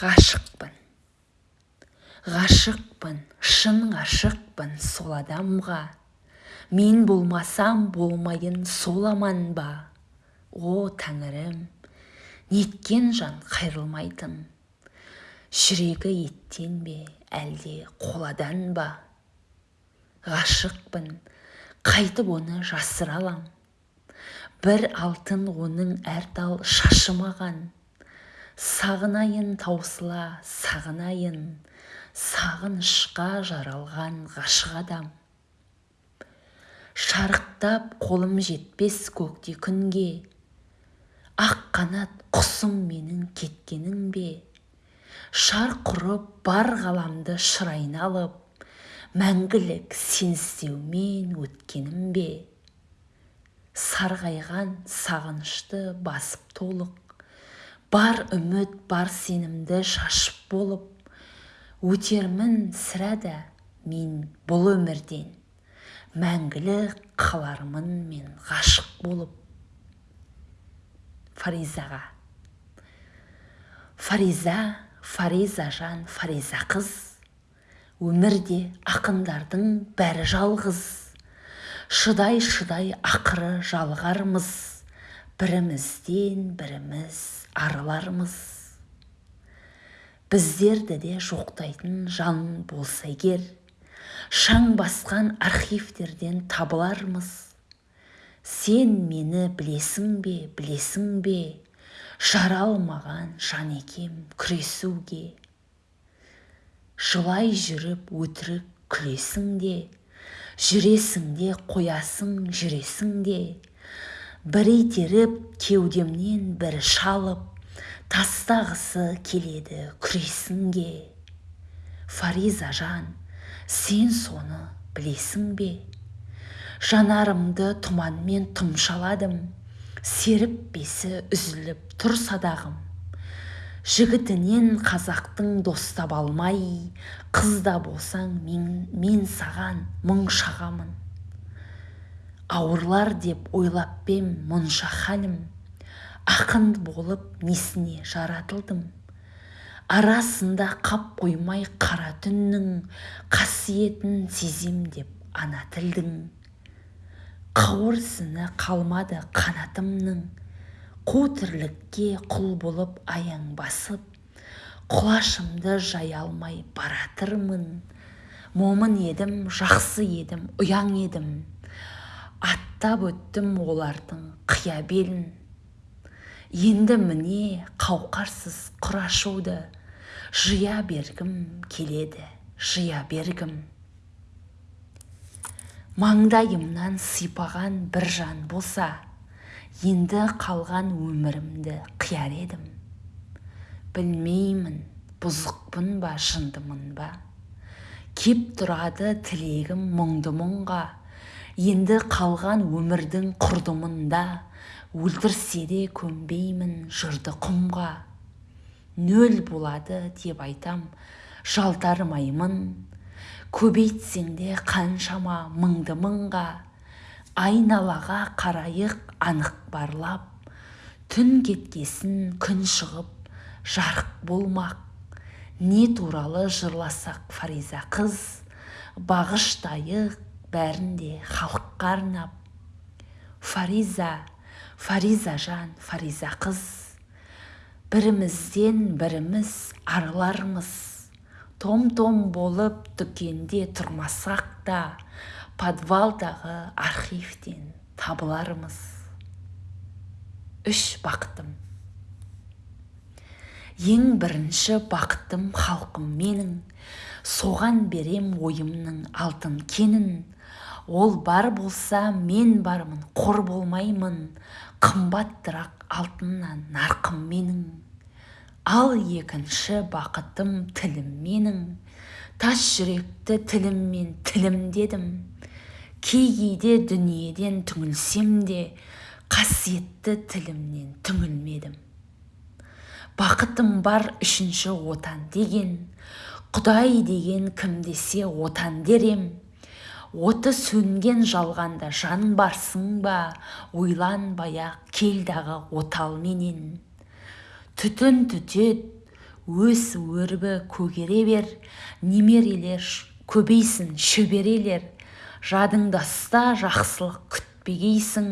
ғашықпын. Ғашықпын шын ғашықпын сол адамға. Мен болмасам болмайын сол аман ба о тәңірім неткен жан қайрылмайтын. Жүрегі еттен бе әлде қоладан ба? Ғашықпын қайтып оны жасыра алам бір алтын оның әр тал шашы маған сағынайын таусыла сағынайын. Сағынышқа жаралған ғашық адам. Шарықтап қолым жетпес көкте күнге. Ақ қанат құсым менің кеткенің бе? Шарқ ұрып бар ғаламды шырайына алып мәңгілік сенсіздеумен өткенім бе? Сарғайған сағынышты басып толық бар үміт бар сенімді шашып болып өтермін сірә да мен бұл өмірден. Мәңгілік қалармын мен ғашық болып. Фаризаға. Фариза фариза жан фариза қыз. Өмірде ақындардың бәрі жалғыз. Шыдай шыдай ақыры жалғармыз. Бірімізден біріміз арылармыз біздерді де жоқтайтын жан болса егер шаң басқан архивтерден табылармыз. Сен мені білесің бе білесің бе? Жара алмаған жан екем күресуге. Жылай жүріп өтірік күлесің де жүресің де қоясың жүресің де. Бір итеріп кеудемнен бір шалып тастағысы келеді күресінге. Фариза жан сен соны білесің бе? Жанарымды тұманмен тұмшаладым серіппесі үзіліп тұр садағым. Жігітінен қазақтың достап алмай қызда болсаң мен, мен саған мұң шағамын. Ауырлар деп ойлап па мұнша халім ақын болып несіне жаратылдым? Арасында қап қоймай қара түннің қасиетін сезем деп ана тілдің. Қауырсыны қалмады қанатымның қу тірлікке құл болып аяң басып құлашымды жая алмай баратырмын. Момын едім жақсы едім ұяң едім. Аттап өттім олардың қия белін енді міне қауқарсыз құр ашуды жия бергім келеді жия бергім. Маңдайымнан сипаған бір жан болса енді қалған өмірімді қияр едім. Білмеймін бұзықпын ба жындымын ба. Кеп тұрады тілегім мұңды мұңға. Енді қалған өмірдің құрдымында өлтірсе де көнбеймін жырды құмға. Нөл болады деп айтам жалтармаймын. Көбейтсең де қаншама мыңды мыңға. Айналаға қарайық анық барлап. Түн кеткесін күн шығып жарық болмақ. Не туралы жырласақ фариза қыз? Бағыштайық бәрін де халыққа арнап. Фариза фариза жан фариза қыз. Бірімізден біріміз арылармыз. Том-том болып дүкенде тұрмасақ та подвалдағы архивтен табылармыз. Үш бақытым. Ең бірінші бақытым халқым менің. Соған берем ойымның алтын кенін. Ол бар болса мен бармын қор болмаймын. Қымбаттырақ алтыннан нарқым менің. Ал екінші бақытым тілім менің. Тас жүректі тіліммен тілім дедім. Кей кейде дүниеден түңілсем де қасиетті тілімнен түңілмедім. Бақытым бар үшінші отан деген құдай деген кім десе отан дерем. Оты сөнген жалғанда жан барсың ба? Ойланбай-ақ кел дағы отал менен түтін түтет өс өрбі көгере бер. Немерелер көбейсін шөберелер жадыңда ұста жақсылық күтпегейсің.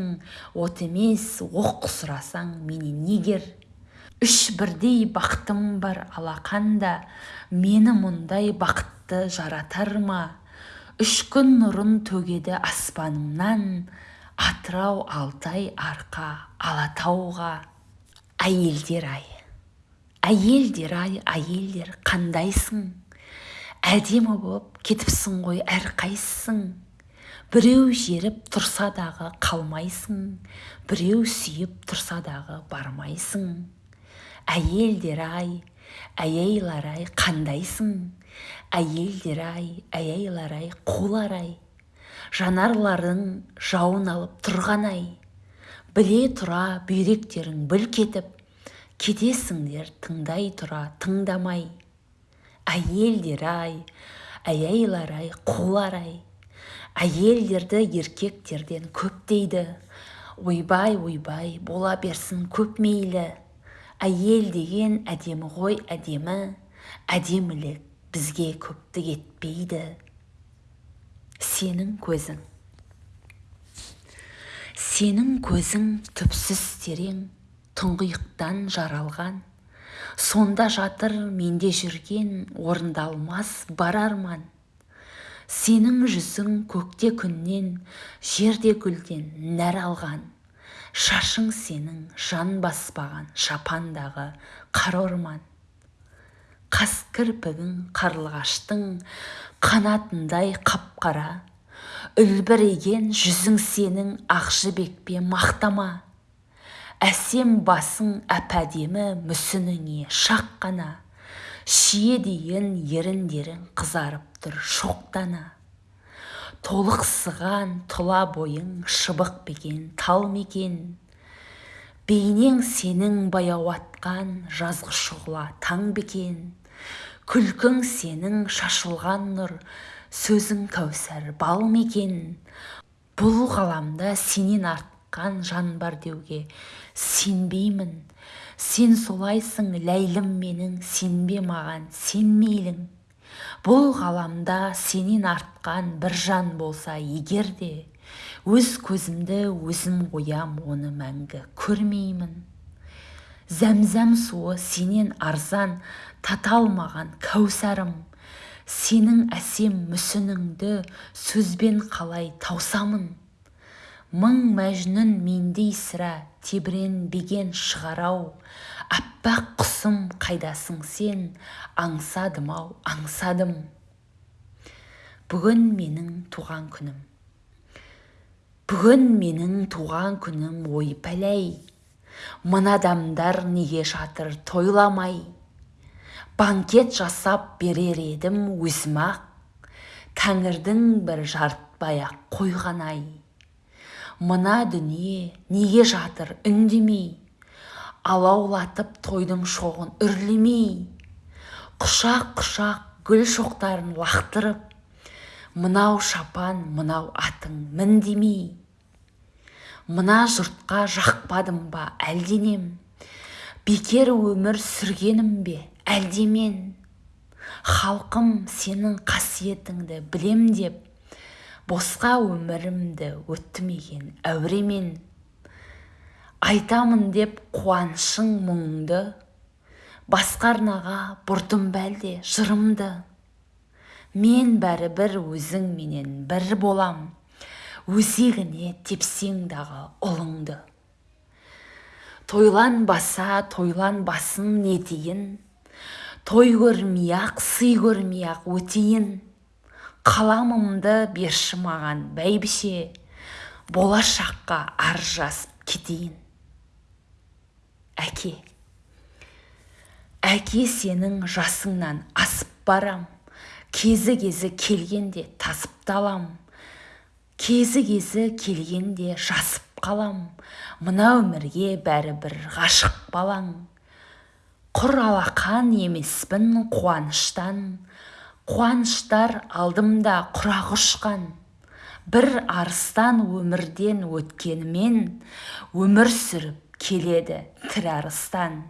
От емес оқ сұрасаң менен негер. Үш бірдей бақытым бар алақанда. Мені мұндай бақытты жаратар ма? Үш күн нұрын төгеді аспанымнан атырау алтай арқа алатауға. Әйелдер ай әйелдер ай әйелдер қандайсың? Әдемі боп кетіпсің ғой әрқайсың? Біреу жеріп тұрса дағы қалмайсың біреу сүйіп тұрса дағы бармайсың? Әйелдер ай әйейлар ай қандайсың? Әйелдер ай әйейлар ай қулар ай. Жанарларың жауын алып тұрған ай. Біле тұра бүйректерің бүлк етіп кетесіңдер тыңдай тұра тыңдамай. Әйелдер ай әйейлар ай қулар ай. Әйелдерді еркектерден көп дейді. Ойбай ойбай бола берсін көп мейлі. Әйел деген әдемі ғой әдемі. Әдемілік бізге көптік етпейді. Сенің көзің. Сенің көзің түпсіз терең тұңғиықтан жаралған. Сонда жатыр менде жүрген орындалмас бар арман. Сенің жүзің көкте күннен жерде гүлден нәр алған. Шашың сенің жан баспаған шапандағы қара орман. Қас кірпігің қарлығаштың қанатындай қап-қара. Үлбіреген жүзің сенің ақ жібекпе мақтама. Әсем басың әп-әдемі мүсініңе шақ қана. Шие дейін еріндерің қызарып тұр шоқтана. Толықсыған тұла бойың шыбық бекен тал мекен. Бейнең сенің баяу атқан жазғы шұғыла таң бекен. Күлкің сенің шашылған нұр сөзің кәусар бал мекен бұл ғаламда сенен артқан жан бар деуге сенбеймін. Сен солайсың ләйлім менің сенбе маған сен мейлің бұл ғаламда сенен артқан бір жан болса егер де өз көзімді өзім оям оны мәңгі көрмеймін. Зәмзәм суы сенен арзан таталмаған кәусарым. Сенің әсем мүсініңді сөзбен қалай таусамын? Мың мәжнүн мендей сірә тебіренбеген шығар-ау. Аппақ құсым қайдасың сен аңсадым-ау аңсадым. Бүгін менің туған күнім. Бүгін менің туған күнім ой пәләй мына адамдар неге жатыр тойламай? Банкет жасап берер едім өзім-ақ. Тәңірдің бір жарытпай-ақ қойған-ай. Мына дүние неге жатыр үндемей? Алаулатып тойдың шоғын үрлемей. Құшақ-құшақ гүл шоқтарын лақтырып мынау шапан мынау атың мін демей мына жұртқа жақпадым ба әлденем? Бекер өмір сүргенім бе әлде мен халқым сенің қасиетіңді білем деп босқа өмірімді өттімеген әуремен. Айтамын деп қуанышың мұңды басқа арнаға бұрдым бәлде жырымды. Мен бәрібір өзіңменен бір болам. Өзегіне тепсең дағы ұлыңды. Тойланбаса тойланбасын не дейін той көрмей-ақ сый көрмей-ақ өтейін. Қаламымды берші маған бәйбіше. Болашаққа ар жазып кетейін. Әке әке сенің жасыңнан асып барам. Кезі кезі келгенде тасып талам кезі кезі келгенде жасып қалам. Мына өмірге бәрібір ғашық балаң. Құр алақан емеспін қуаныштан. Қуаныштар алдымда құрақ ұшқан. Бір арыстан өмірден өткенімен өмір сүріп келеді тірі арыстан.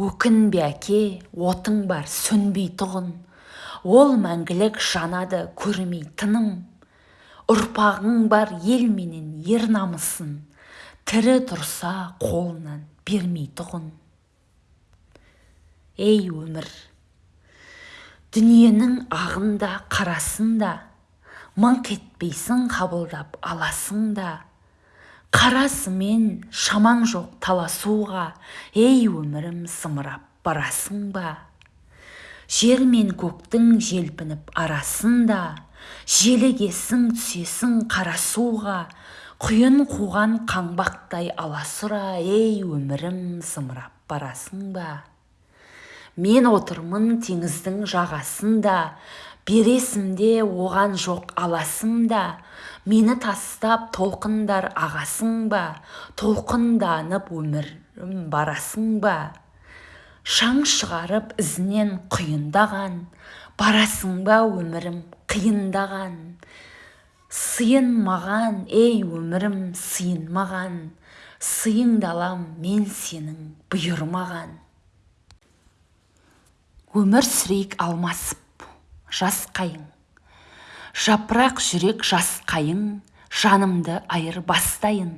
Өкінбе әке отың бар сөнбей тұғын. Ол мәңгілік жанады көрмей тыным. Ұрпағың бар ел менен ер намысын. Тірі тұрса қолынан бермей тұғын ей өмір! Дүниенің ағында қарасында мыңқ етпейсің қабылдап аласың да. Қарасымен шамаң жоқ таласуға ей өмірім зымырап барасың ба? Жер мен көктің желпініп арасында желігесің түсесің қарасуға құйын қуған қаңбақтай аласұра ей өмірім зымырап барасың ба? Мен отырмын теңіздің жағасында бересім де оған жоқ аласым да мені тастап толқындар ағасың ба толқынданып өмірім барасың ба? Шаң шығарып ізінен құйындаған барасың ба өмірім қиындаған сыйын маған ей өмірім сыйын маған сыйыңдалам мен сенің бұйырмаған өмір сүрейік алмасып жас қайың. Жапырақ жүрек жас қайың жанымды айыр бастайын.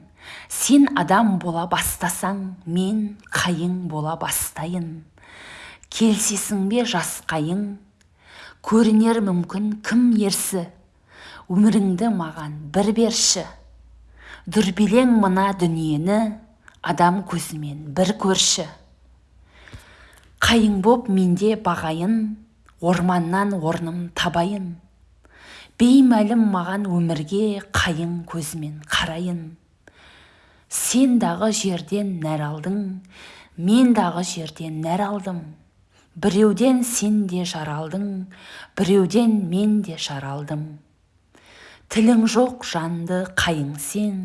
Сен адам бола бастасаң мен қайың бола бастайын. Келсесің бе жас қайың көрінер мүмкін кім ерсі? Өміріңді маған бір берші. Дүрбелең мына дүниені адам көзімен бір көрші. Қайың боп менде бағайын орманнан орным табайын. Беймәлім маған өмірге қайың көзімен қарайын. Сен дағы жерден нәр алдың мен дағы жерден нәр алдым. Біреуден сен де жаралдың біреуден мен де жаралдым. Тілің жоқ жанды қайың сен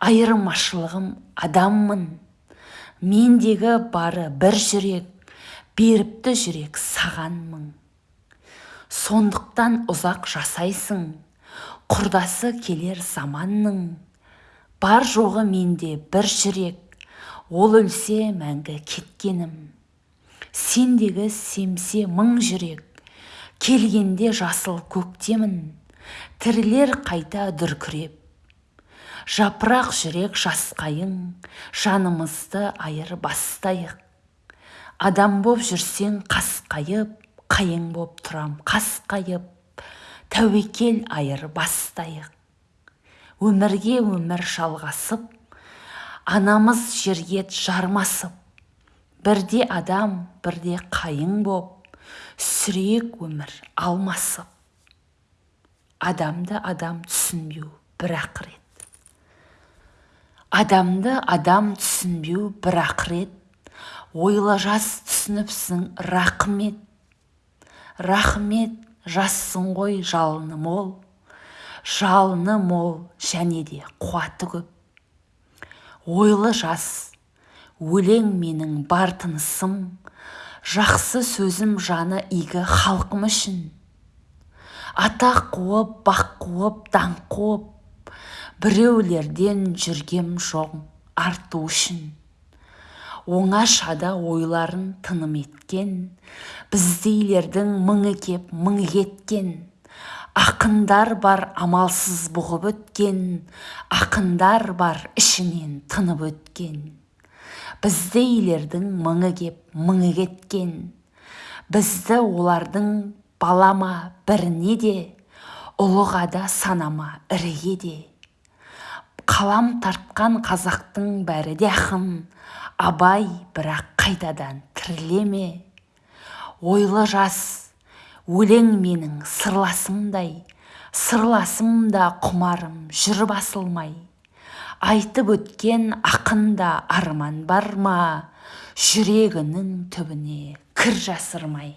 айырмашылығым адаммын. Мендегі бары бір жүрек беріпті жүрек саған мың сондықтан ұзақ жасайсың құрдасы келер заманның. Бар жоғы менде бір жүрек ол өлсе мәңгі кеткенім. Сендегі семсе мың жүрек. Келгенде жасыл көктемін тірілер қайта дүркіреп. Жапырақ жүрек жасқайың жанымызды айыр бастайық. Адам боп жүрсең қасқайып қайың боп тұрам қасқайып тәуекел айыр бастайық. Өмірге өмір жалғасып анамыз жерге жармасып. Бірде адам бірде қайың боп сүрейік өмір алмасып. Адамды адам түсінбеу бір ақырет. Адамды адам түсінбеу бір ақырет. Ойлы жас түсініпсің рақмет. Рахмет жассың ғой жалыны мол жалыны мол және де қуаты көп. Ойлы жас өлең менің бар тынысым жақсы сөзім жаны игі халқым үшін. Атақ қуып бақ қуып даңқ қуып біреулерден жүргем жоқ арту үшін. Оңашада ойларын тыным еткен біздейлердің мыңы кеп мың кеткен ақындар бар амалсыз бұғып өткен ақындар бар ішінен тынып өткен. Біздейлердің мыңы кеп мыңы кеткен. Бізді олардың балама біріне де ұлыға да санама іріге де. Қалам тартқан қазақтың бәрі де ақын. Абай бірақ қайтадан тіріле ойлы жас өлең менің сырласымдай. Сырласым да құмарым жүр басылмай. Айтып өткен ақында арман бар ма? Жүрегінің түбіне кір жасырмай.